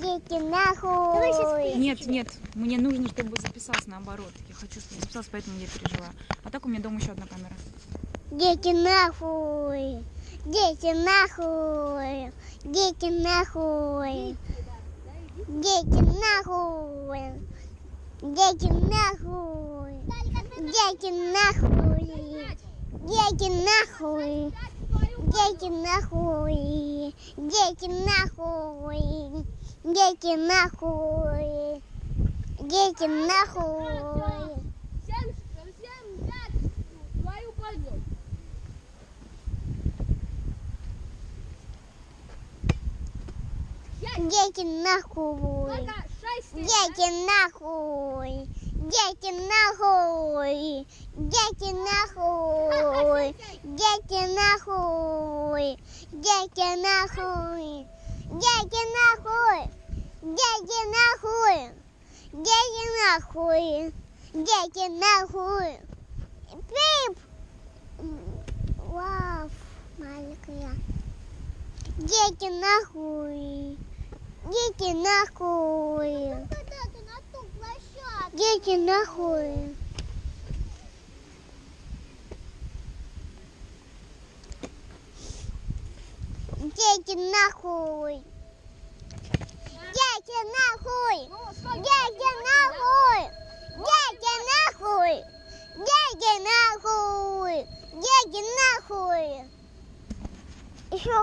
Дети нахуй. Нет, нет, мне нужно, чтобы записался наоборот. Я хочу, чтобы записался, поэтому я переживаю. А так у меня дома еще одна камера. Дети нахуй. Дети нахуй. Дети нахуй. Дети нахуй. Дети нахуй. Дети нахуй. Дети нахуй. Дети нахуй. Дети нахуй. Дети нахуй. Дети нахуй. Всем, всем взять свою пользу. Дети нахуй. Дети нахуй. Дети нахуй. Дети нахуй. Дети нахуй. Дети нахуй. Дети нахуй. Дети нахуй. Дети нахуй. Дети нахуй. Пип. Вау, маленькая. Дети нахуй. Дети нахуй. Дети нахуй. Дети нахуй. Дети нахуй. Дети нахуй. Дети нахуй. Дети нахуй. Дети нахуй. Еще